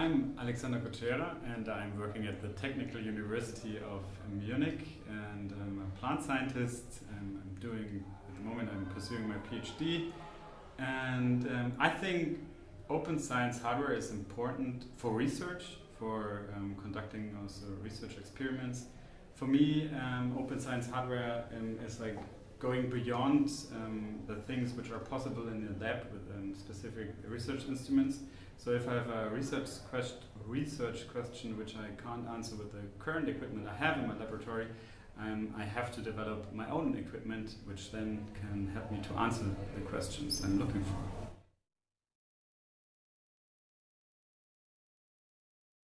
I'm Alexander Kutschera and I'm working at the Technical University of Munich and I'm a plant scientist and I'm doing, at the moment I'm pursuing my PhD and um, I think open science hardware is important for research, for um, conducting also research experiments. For me, um, open science hardware um, is like going beyond um, the things which are possible in the lab with um, specific research instruments. So if I have a research, quest research question which I can't answer with the current equipment I have in my laboratory, um, I have to develop my own equipment which then can help me to answer the questions I'm looking for.